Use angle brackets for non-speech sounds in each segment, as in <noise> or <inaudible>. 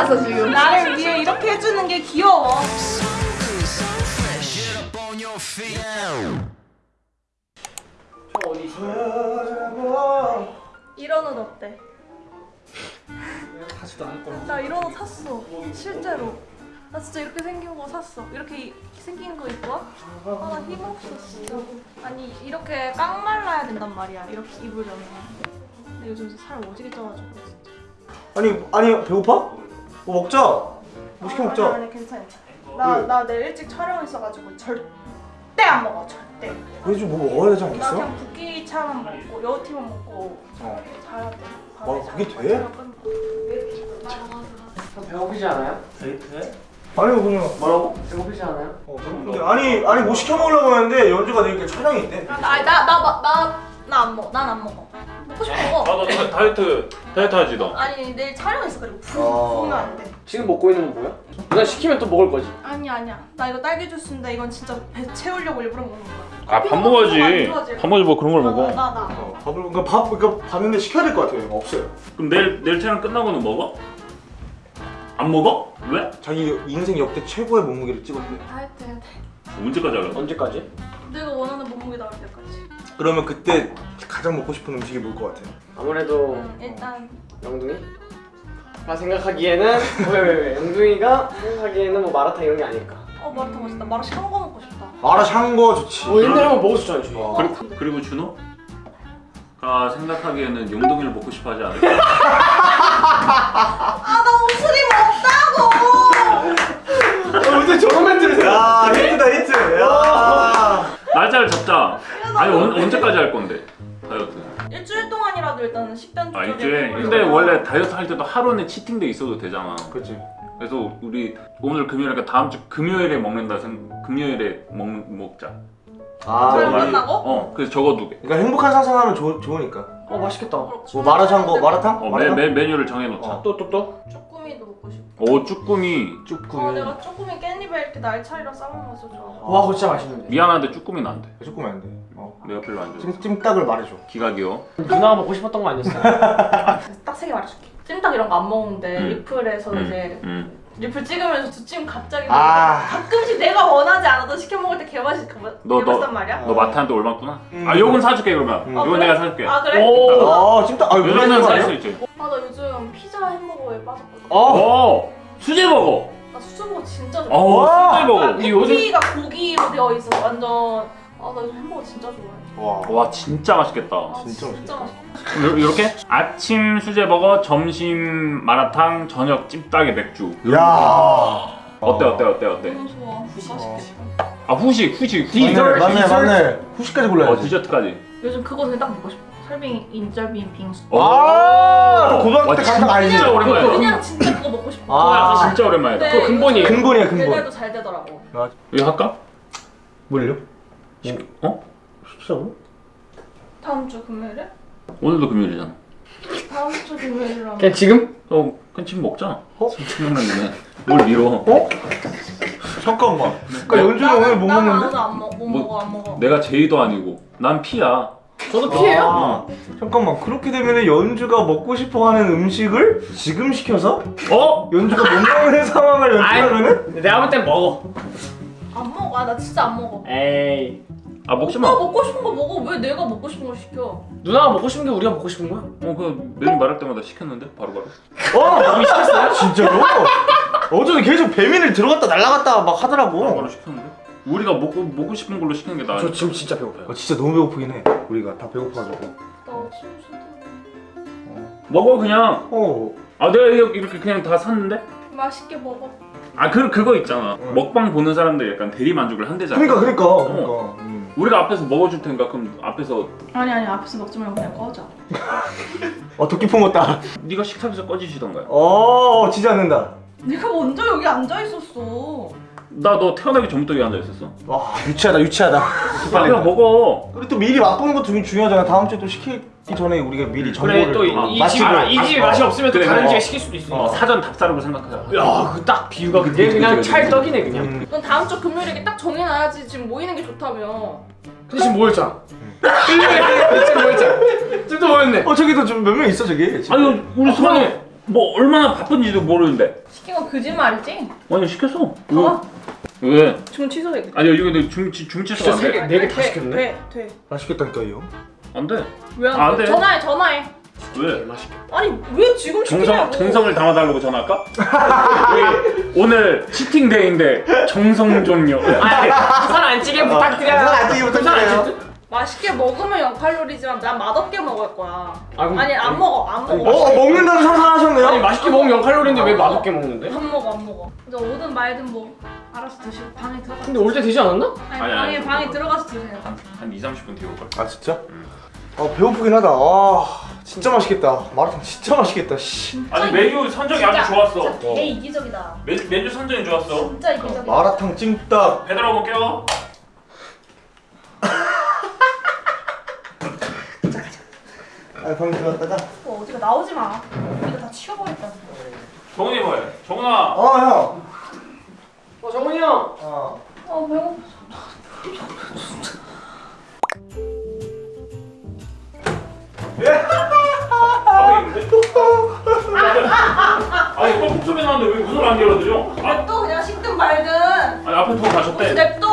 알았어 지금. 나를 위해 이렇게 해주는 게 귀여워. 이런 옷 어때? 하지도 않을 거야. 나 이런 옷 샀어. 실제로. 나 진짜 이렇게 생긴 거 샀어. 이렇게 이- 생긴 거 입고 와? 아, 나 힘없어, 진짜. 아니, 이렇게 깡 말라야 된단 말이야. 이렇게 입으려면. 근데 요즘 살 오지게 쪄가지고, 진짜. 아니 아니 배고파? 뭐 먹자. 뭐 시켜 아니, 먹자. 아니, 괜찮아, 괜찮아. 나, 왜? 나 내일 일찍 촬영 있어가지고 절대 안 먹어, 절대. 그래 좀뭐 먹어야 되지 나 않겠어? 그냥 붓기차만 먹고, 여우튀만 먹고, 어. 자야 돼. 와, 그게 돼? 배고프지 않아요? 데이트해? 아니 그냥 뭐라고? 배고프지 않아요? 어, 배고픈데 아니 아니 뭐 시켜 먹으려고 하는데 연주가 내일 촬영이 있대. 나, 나, 나, 나, 나, 나안 먹어. 난 안 먹어. 먹고 싶어 먹어. 아너 다이어트 다이어트 하지 너. 아니 내일 촬영 있어 그리고 부, 아. 부으면 안 돼. 지금 먹고 있는 건 뭐야? 누나 시키면 또 먹을 거지. 아니 아니야. 나 이거 딸기 주스인데 이건 진짜 배 채우려고 일부러 먹는 거야. 아 밥 먹어야지. 밥 먹지 뭐 그런 걸 나, 먹어. 나, 나. 어, 밥을 그러니까 밥 그러니까 봤는데 시켜야 될 것 같아요. 없어요. 그럼 내일 내일 촬영 끝나고는 먹어? 안 먹어? 왜? 자기 인생 역대 최고의 몸무게를 찍었대. 다이어트 해야 돼. 언제까지 하려고? 언제까지? 내가 원하는 몸무게 나올 때까지. 그러면 그때 가장 먹고 싶은 음식이 뭘 것 같아요? 아무래도 응, 일단 영둥이? 나 생각하기에는 왜왜왜 영둥이가 생각하기에는 뭐 마라탕 이런 게 아닐까. 어 마라탕 맛있다. 마라 샹궈 먹고 싶다. 마라 샹궈 좋지. 어 옛날에 한번 먹었었잖아 저희. 와. 그리고, 그리고 준호? 가 생각하기에는 용동이를 먹고 싶어 하지 않을까? 아나 옷을 입 없다고. 어, 저런 멘트를 생각. 야 히트다 히트. 야. 날짜를 잡자. 아니 언, 언제까지 할 건데 다이어트? 일주일 동안이라도 일단은 식단 아 조절을 일주일. 근데 원래 다이어트 할 때도 하루는 cheating day 있어도 되잖아. 그렇지. 그래서 우리 오늘 금요일이니까 다음 주 금요일에 먹는다 생 금요일에 먹 먹자. 아 촬영 많이- 끝나고? 어 그래서 적어 두게. 그러니까 행복한 상상하면 좋, 좋으니까. 어 맛있겠다. 뭐 마라샹궈 마라탕? 어, 메, 마라탕? 메, 메뉴를 정해놓자. 어. 또 또 또? 오 쭈꾸미. 쭈꾸미. 아 내가 쭈꾸미 깻잎에 이렇게 날차리랑 진짜 좋아. 와 그거 진짜 맛있는데. 미안한데 쭈꾸미는 안 돼. 쭈꾸미 안 돼. 어. 내가 별로 안 좋아. 찜 찜닭을 말해줘. 기각이요. 누나가 먹고 싶었던 거 아니었어? <laughs> 딱 세 개 말해줄게. 찜닭 이런 거 안 먹는데 음. 리플에서 이제 음. 리플 찍으면서 두찜 갑자기 아. 가끔씩 내가 원하지 않아도 시켜 먹을 때 개맛이 너, 개맛단 너, 말이야. 너 마트한테 올맞구나. 음. 아 요건 사줄게 그러면. 음. 아, 이건 그래? 내가 사줄게. 아 그래? 오. 아 찜닭. 아 요즘은 살수살 있지. 아나 요즘 피자 햄버거에 빠졌거든. 어. 오 수제버거. 나 수제버거 진짜 좋아. 어 와. 수제버거. 이 요즘 고기가 고기로 되어 있어 완전. 아나 요즘 햄버거 진짜 좋아해. 와. 와 진짜 맛있겠다. 아, 진짜 진짜 맛있다. 이렇게 아침 수제버거, 점심 마라탕, 저녁 찜닭에 맥주. 야. 어때 어때 어때 어때? 너무 좋아. 맛있겠다. 아 후식 후식 후식. 디저트. 맞네 맞네. 후식까지 어 골라야지. 디저트까지. 요즘 그거 그냥 딱 먹고 싶어. 설빙 인절빈 빙수. 아. 오. 고등학교 때 와, 간다 알지? 진짜. 그냥 진짜 그거 먹고 싶어. 아. 아 진짜 오랜만이다. 네, 그거 근본이에요. 근본이야, 근본. 배달도 잘 되더라고. 이거 할까? 뭘요? 어? 식사로? 다음 주 금요일에? 오늘도 금요일이잖아. 다음 주 금요일이라면. 그냥 지금? 어, 그냥 지금 먹자. 어? 생각나네. 뭘 밀어? 어? 잠깐만. 그러니까 연준이 오늘 못 나는 먹는데? 아무도 안 먹, 못 뭐- 먹어 안 먹어. 내가 제이도 아니고 난 피야. 저도 피해요. 아, 잠깐만 그렇게 되면 연주가 먹고 싶어하는 음식을 지금 시켜서 어? 연주가 못 먹는 상황을 연출하면은 내가 볼 땐 먹어. 안 먹어. 아, 나 진짜 안 먹어. 에이. 아 먹지 오빠 마. 먹고 싶은 거 먹어. 왜 내가 먹고 싶은 걸 시켜? 누나가 먹고 싶은 게 우리가 먹고 싶은 거야. 어, 그 메뉴 말할 때마다 시켰는데 바로 바로. 어 이미 시켰어요? <laughs> 진짜로? 어제는 계속 배민을 들어갔다 날라갔다 막 하더라고. 바로 시켰는데. 우리가 먹고 먹고 싶은 걸로 시키는 게 나아. 저 지금 진짜 배고파요. 어, 진짜 너무 배고프긴 해. 우리가 다 배고파가지고. 나 지금 진짜 먹어 그냥. 어. 아 내가 이렇게 그냥 다 샀는데. 맛있게 먹어. 아 그 그거 있잖아. 응. 먹방 보는 사람들 약간 대리 만족을 한대잖아. 그러니까 그러니까 그러니까. 음. 우리가 앞에서 먹어줄 테니까 그럼 앞에서 아니 아니 앞에서 먹지 말고 그냥 꺼져. <laughs> 어 도끼 품었다. 네가 식탁에서 꺼지시던가요. 어 지지 않는다. 내가 먼저 여기 앉아 있었어. 나 너 태어나기 전부터 여기 앉아 있었어. 와 유치하다 유치하다. 빨리 빨리. 먹어. 우리 또 미리 맛보는 것도 되게 중요하잖아. 다음 주에 또 시키기 전에 우리가 미리 정보를 그래 또이 아, 이 맛집을- 집 아, 이 집이 어. 맛이 없으면 또 그래, 다른 어. 집에 시킬 수도 있어. 어, 사전 답사라고 생각하자. 야, 그딱 비유가 그게 그냥 찰떡이네 그냥. 음. 넌 다음 주 금요일에 딱 정해놔야지 지금 모이는 게 좋다며. 근데 지금 뭐였잖아. <laughs> 지금 뭐였잖아. 지금 또 뭐였네. 어 저기도 좀몇명 있어 저기. 아니 우리 수만이 뭐 얼마나 바쁜지도 모르는데 시킨 건 거짓말이지? 아니 시켰어 봐봐. 왜? 왜? 주문 취소해. 아니 여기 근데 진짜 세 안돼 개, 네개다 시켰네? 돼, 돼. 맛있겠다니까요. 안돼 왜안 안 돼? 돼. 전화해, 전화해. 왜? 맛있겠다 아니 왜 지금 정성 시키냐고. 정성을 담아달라고 전화할까? 오늘 치팅 데이인데 정성 좀요. 부산 안찌개 부탁드려요 부산 안찌개 부탁드려요. 맛있게 먹으면 0칼로리지만 난 맛없게 먹을 거야. 아, 그럼- 아니 안 먹어, 안 먹어. 어 먹는다는 상상하셨네요. 아니 맛있게 먹으면 0칼로리인데 왜 맛없게 먹는데? 안 먹어, 안 먹어. 이제 오든 말든 뭐 알아서 드시고 방에 들어가. 근데 올 때 되지 않았나? 아니, 아니, 방에 아니, 방에 그거. 들어가서 드세요. 한, 한 2, 30분 뒤에 올걸. 아 진짜? 아 배고프긴 하다. 아 진짜 맛있겠다. 마라탕 진짜 맛있겠다. 씨. 아니 메뉴 선정이 아주 좋았어. 진짜 되게 이기적이다. 메, 메뉴 선정이 좋았어. 진짜 이기적이다. 마라탕 찜닭. 배달 와볼게요. <laughs> 아 방에 들어갔다가. 뭐 어디가 나오지 마. 이거 다 치워버렸다. 정훈이 뭐해? 정훈아. 어 형. 어 정훈이 형 어. 어 배고파. 아니 꼭 소리 나는데 왜 문을 안 열어드려? 아, 냅둬 그냥 식든 말든. 아니 앞에 두고 가셨대. 냅둬.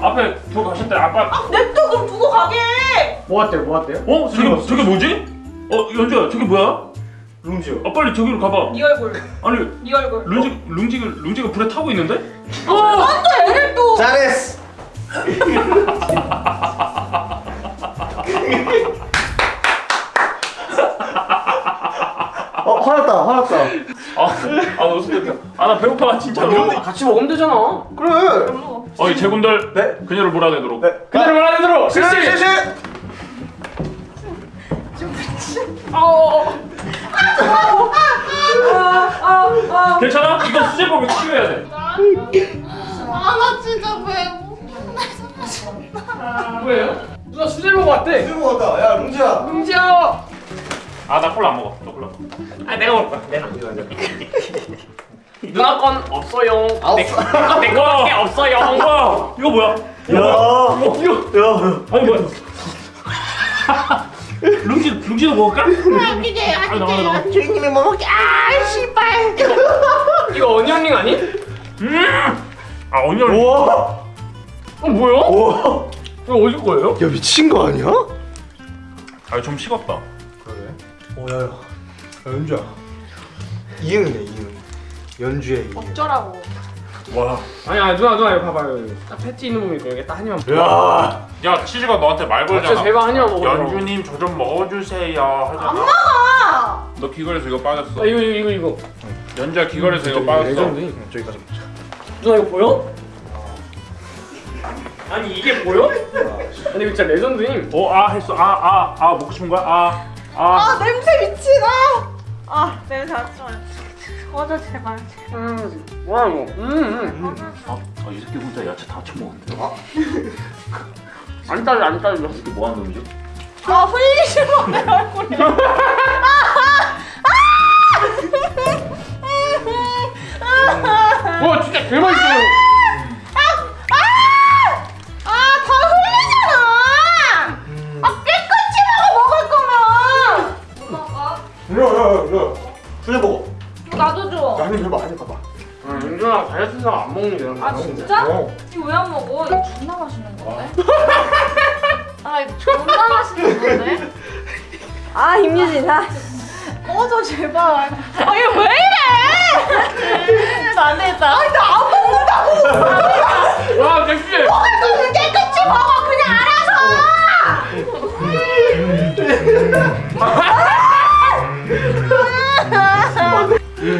앞에 두고 가셨대. 아빠. 냅둬 그럼 두고 가게. 뭐 왔대요 뭐 왔대요? 어? 저게 저게 뭐지? 어 연주야 저게 뭐야? 룽지요. 아 빨리 저기로 가봐. 네 얼굴. 아니 네 얼굴. 룽지 룽지가 룽지가 불에 타고 있는데? 안돼 애를 또. 잘했어. <laughs> 어 화났다 화났다. 아아 웃음됐다. 아나 배고파 진짜로. 같이 먹으면 되잖아 그래. 어이 제군들 네. 그녀를 몰아내도록. 네. 괜찮아? 이거 수제법을 치료해야 돼. 아나 진짜 배고파. 뭐예요? 누나 수제 먹어 왔대 들고 왔다. 야 룽지야. 응지야 아나 콜라 안 먹어. 너 콜라. 아 내가 먹을 거야 내가 이거. 누나 건 없어요 없어. 내 거밖에 없어요 와 이거 뭐야? 야. 야. 아니 뭐야? <laughs> 룽지 룽지도 먹을까? 아 나와 나와. 주인님이 뭐 먹게. 아 씨발. 이거 어니언링 아니? 아 언니를 우와. 어 뭐야? 우와. 이거 어디 거예요? 야 미친 거 아니야? 아 좀 식었다. 그래. 어야야. 야, 연주야. 이응이네 이응. 연주의 이응. 어쩌라고. 와. 아니야 누나 누나 이거 봐봐요 딱 패티 있는 부분 있고 여기 딱 한 입만 야. 야 치즈가 너한테 말 걸잖아. 제발 한 입만 먹어요 연주님 저 좀 먹어주세요 하잖아. 아. 너 귀걸이에서 이거 빠졌어. 아 이거 이거 이거 연주야 귀걸이에서 이거 빠졌어. 레전드 저기 가자. 누나 이거 보여? 아니 이게 보여? 아니 이거 진짜 레전드임 어아 했어. 아아 아 먹고 싶은 거야? 아 아. 아 냄새 미치다. 아 냄새 안 좋아. 꺼져 제발. 음 뭐야 이거 음음 아, 이 새끼 혼자 야채 다 처먹었는데. <laughs> 안 따져 안 따져 이게 뭐 하는 놈이지? 아 흘리지 마내 얼굴에. <laughs> 와 진짜 개맛있어 아다 흘리잖아. 아 깨끗이 먹어 먹을 거면. 한입 해봐 한입 봐봐. 아 윤준아 다이어트 안 먹는 게 아 진짜? 어. 이거 왜 안 먹어? 이거 존나 맛있는 건데. <laughs> 아 이거 존나 맛있는 건데. 아 임유진 아 꺼져 제발. 아 이거 왜 이래? 안 되겠다. 아니 나안 먹는다고. 와 섹시 그럼 깨끗이 먹어 그냥 알아서.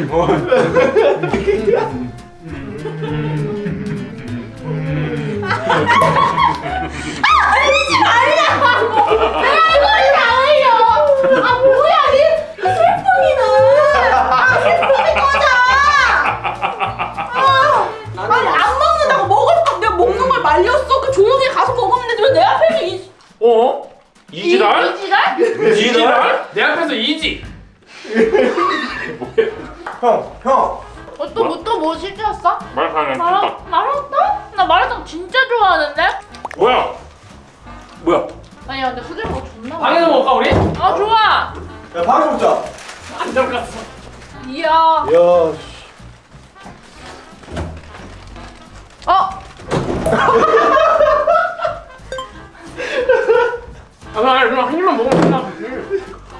뭐 일본 <laughs> 어. 아, 나 그럼 한 입만 먹으면 끝나.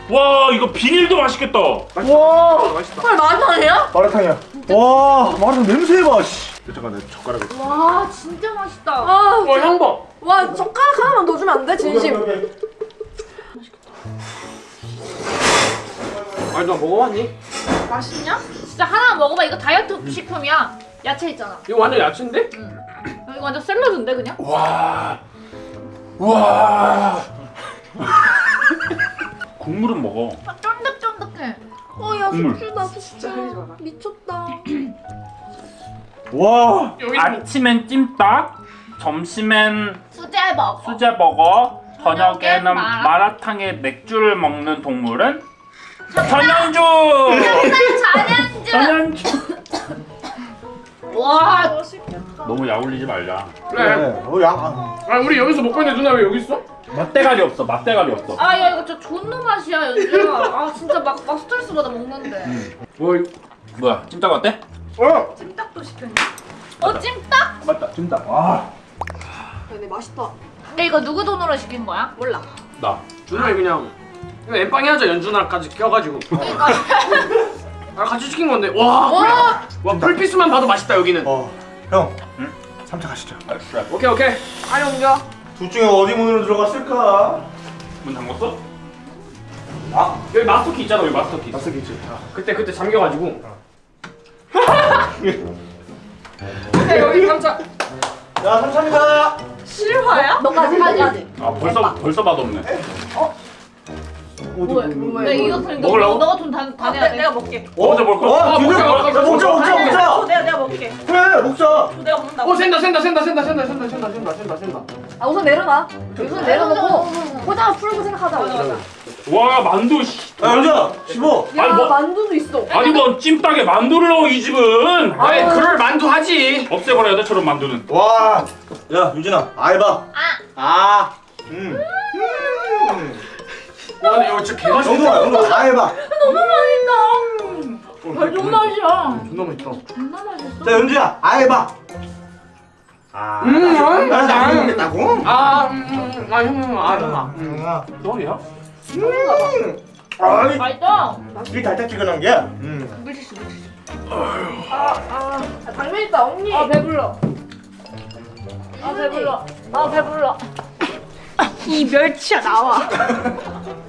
와 이거 비닐도 맛있겠다. 와, 헐 마라탕이야? 마라탕이야. 와, 마라탕 냄새 봐. 씨. 잠깐 내 젓가락을. 와 진짜 맛있다. 아, 와, 향 봐. 와 젓가락 하나만 더 주면 안 돼? 진심. 아니, 너 먹어봤니? 맛있냐? 진짜 하나 먹어봐. 이거 다이어트 식품이야. 야채 있잖아. 이거 완전 야채인데? 이거 완전 샐러드인데 그냥? 와. 와. <laughs> 국물은 먹어. 아, 쫀득쫀득해. 어야. 숙주다 숙주. 미쳤다. 와, 아침엔 찜닭, 점심엔 수제 먹어. 수제버거, 저녁에는 마라- 마라탕에 맥주를 먹는 동물은 전현주. 잔연주. <laughs> 전현주. 와 너무 야올리지 말자. 그래. 어, 야. 아. 아, 우리 여기서 먹고 있는데 누나 왜 여기 있어? 맛대가리 없어. 맛대가리 없어. 아 야 이거 진짜 존나 맛이야 연주야. 아 진짜 막, 막 스트레스 받아 먹는데. 뭐, 이거- 뭐야? 찜닭 어때? 어? 찜닭도 시켰냐? 어 찜닭? 맞다. 진짜. 와. 근데 맛있다. 근데 이거 누구 돈으로 시킨 거야? 몰라. 나. 준호이 그냥 이거 엠빵이 하자 연준아까지 껴가지고 그러니까. <laughs> 아 같이 시킨 건데 와, 와. 풀, 와 풀피스만 봐도 맛있다 여기는 어, 형. 응? 3차 가시죠. 알았어. 오케이 오케이 아니 옮겨. 둘 중에 어디 문으로 들어갔을까? 문 잠궜어? 아 여기 마스터키 있잖아 여기 마스터키 낯설겠지. 그때 그때 잠겨가지고 오케이 여기 감자 야, 3차입니다. 실화야? 너까지 까지. 아 벌써 벌써 맛없네. 뭐야? 뭐야? 이거 그냥 너, 먹으려고? 너가 돈다 다 내야 돼. 내가 먹게. 먼저 거? 어, 아, 드디어 먹자, 먹자, 먹자, 먹자, 먹자, 아니, 먹자. 어, 내가 내가 먹게. 그래, 먹자. 내가 먹는다고. 어 샌다 샌다 샌다 샌다 샌다 샌다 샌다 샌다 샌다 샌다 아 우선 내려놔. 우선 내려놓고 포장 풀고 생각하자. 와 만두 씨. 야, 연주야, 15. 아니 뭐 만두도 있어. 아니 뭐 찜닭에 만두를 넣어 이 집은. 아니 그럴 만두 하지 없애버려야 돼 저런 만두는. 와. 야, 유진아, 아이봐. 아. 아. 음. 와 근데 이거 진짜 개맛있다 영동아, 영동아, 아이봐. 너무 맛있다. 완전 맛이야. 존나 맛있다 존나 맛있어. 자, 연주야. 아. 음, 음, 나 음. 나안 먹겠다고? 아, 음, 음, 아, 형, 형, 아, 형아. 응. 똥이야? 음. 아이, 맛있다. 이 달짝지근한 게. 음. 물티슈 물티슈. 아, 아, 아, 당면 있다 언니. 아 배불러. 아 배불러. 아 배불러. 이 멸치야 나와. <laughs>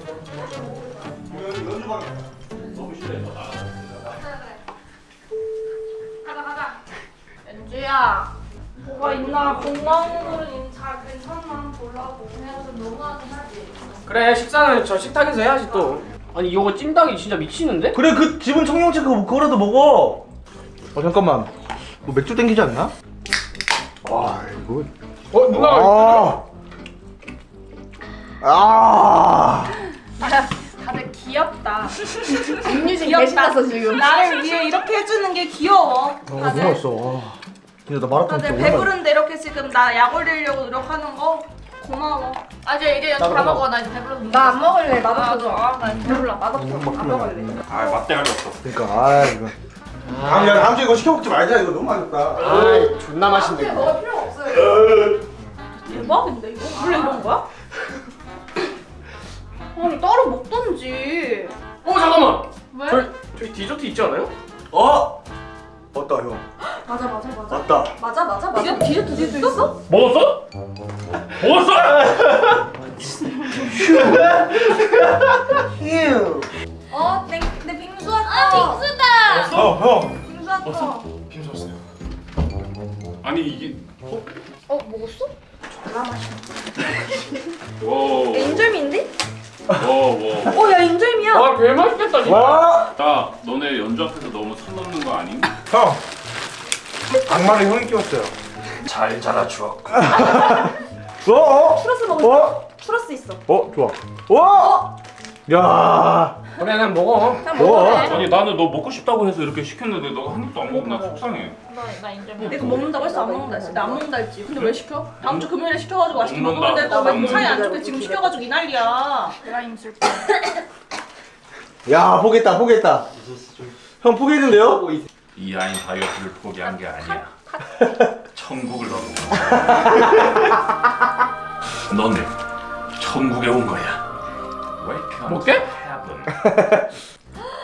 뭐가 있나 건강으로는 잘 괜찮나 보려고 내가 좀 너무하긴 하지. 그래, 식사는 저 식탁에서 해야지 또. 아니, 이거 찜닭이 진짜 미치는데? 그래, 그 집은 청경채 그거 그거라도 먹어. 어, 잠깐만. 뭐 맥주 땡기지 않나? 아, 이거. 어, 누나가. 아. 아. 다들 귀엽다. 임유진 <laughs> 귀엽다. 개신났어 지금. 나를 위해 이렇게 해주는 게 귀여워. 어, 너무 다들 맛있어. 와. 근데 나 마라탕 다들 배부른데 이렇게 지금 나 약 올리려고 노력하는 거 고마워. 아 이제 다. 먹어. 나 이제 배불러. 나안 먹을래. 아, 맛없어져. 아, 나 이제 배불러. 맛없어. 안 먹을래. 아 맛대가리 없어. 그러니까 아 이거. 다음 야 다음 주에 이거 시켜 먹지 말자 이거 너무 맛있다. 아, 존나 맛있는데. 이거. 먹을 필요가 없어요. 대박인데 이거? 원래 이런 거야? <laughs> 아니 따로 먹던지. 어, 잠깐만. 왜? 저희, 저희 디저트 있지 않아요? 어? 맞다 형. 맞아 맞아 맞아. 맞다. 맞아 맞아 맞아. 디저트 디저트 디저트 있어? 먹었어? 먹었어? 휴. 어, 내, 내 빙수 왔다. 아, 빙수다. 어 형. 빙수 왔다. 빙수 왔어요. 아니 이게 어 먹었어? 와. 인절미인데? 와 와. 어야 인절미야. 와, 개 맛있겠다, 진짜. 와. 야 너네 연주 앞에서 너무 선 넘는 거 아니? 형. 악마를 형이 끼웠어요. 잘 자라 추억. 어? 어? 추러스 먹을 어? 추러스 있어. 어 좋아. 와. 야. 그래, 그냥 먹어. 뭐? 먹어도 돼. 아니 나는 너 먹고 싶다고 해서 이렇게 시켰는데 너가 한 입도 안 먹고 나 속상해. 나 나 인절미. 내가 먹는다고 했어 안 먹는다 했어. 나안 먹는다 했지. 근데 왜 시켜? 다음 주 금요일에 시켜가지고 맛있게 또왜 먹는다. 사이 안 좋게 지금 시켜가지고 이 난리야. 내가 힘 쓸게. 야 보겠다 보겠다. 형 포기했는데요? 이 아이 다이어트를 포기한 게 아니야. 천국을 가고. <laughs> 너네 천국에 온 거야. Welcome 먹게? <laughs>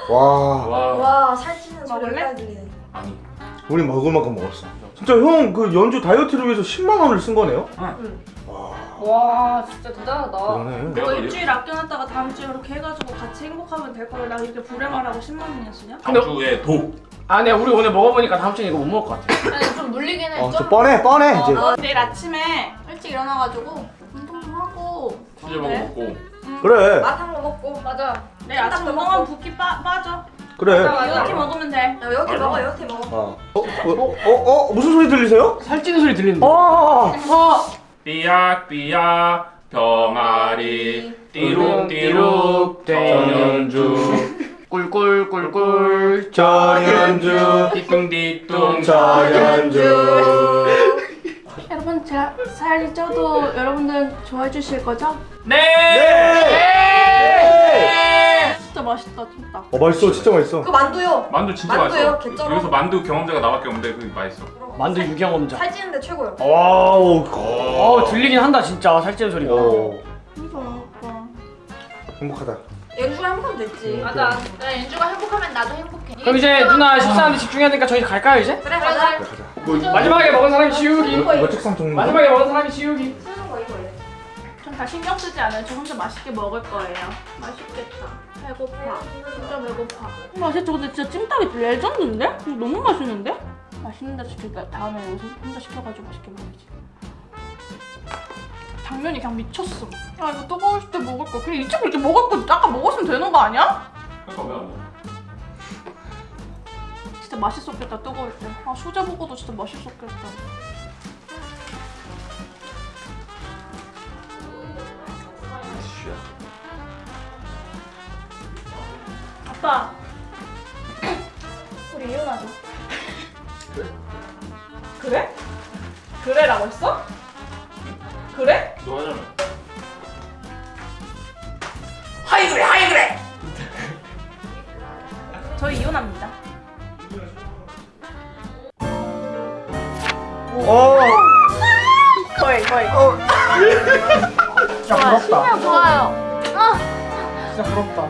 와 와. 와 살찌는 소리 먹을래? 아니. 우리 먹을 만큼 먹었어 진짜 형 그 연주 다이어트를 위해서 10만 원을 쓴 거네요? 와 진짜 대단하다. 그러네 내가 너더 일주일 아껴놨다가 다음 주에 이렇게 해가지고 같이 행복하면 될 거를 나 이렇게 불행하라고 10만 원이나 쓰냐? 다음 주에 독. 아, 네, 우리 오늘 먹어보니까 다음 주에 이거 못 먹을 것 같아. 아니 좀 물리긴 해. 어, 좀저 뻔해 뻔해 이제 어, 내일 아침에 일찍 일어나가지고 운동 좀 하고 수제 먹어 먹고. 그래 맛 한 거 먹고 맞아. 내일 아침 먹고. 붓기 빠, 빠져 그래 이렇게 먹으면 돼 야, 이렇게 먹어 이렇게 먹어. 어. 어, 어, 어, 어, 무슨 소리 들리세요? 살찌는 소리 들리는데. 아, 삐약삐약 병아리 띠룩띠룩 전연주 꿀꿀꿀꿀. 전현주 띠뚱띠뚱 전현주 여러분 제가 살이 쪄도 여러분들 좋아해 주실 거죠? 네! 네! 진짜 맛있다 진짜 어 맛있어 진짜 맛있어 그 만두요. 만두 진짜 만두요, 맛있어 개쩔어. 여기서 만두 경험자가 나밖에 없는데 그게 맛있어 만두 유경험자. 살찌는데 최고요. 와우 어, 들리긴 한다, 진짜. 살찌는 소리가. 오, 진짜 맛있다 행복하다 연주가 행복하면 됐지. 맞아 나 연주가 행복하면 나도 행복해 그럼 이제 누나 식사하는데 집중해야 되니까 저희 갈까요, 이제? 그래 가자. 그래 가자 마지막에 먹은 사람이 지우기. 이거 책상 좀 마지막에 먹은 사람이 지우기. 쓰는 거 이거 해. 전다 신경 쓰지 않아요 저 혼자 맛있게 먹을 거예요 맛있겠다 배고파 진짜 배고파 맛있죠 근데 진짜 찜닭이 레전드인데? 너무 맛있는데? 맛있는데 진짜 다음에 여기서 혼자 시켜가지고 맛있게 먹어야지 당면이 그냥 미쳤어 아 이거 뜨거울 때 먹을 거 그냥 이쪽으로 이렇게 먹을 거 아까 먹었으면 되는 거 아니야? 그러니까 왜안 먹어? 진짜 맛있었겠다 뜨거울 때 아 수제 버거도 진짜 맛있었겠다. 아빠. <clears throat> 우리 이혼하자. 그래? 그래라고 했어? 그래? 너 하잖아. 하이 그래 하이 그래. 저희 이혼합니다 어. 거의 거의. 진짜 부럽다. 좋아요 진짜 부럽다.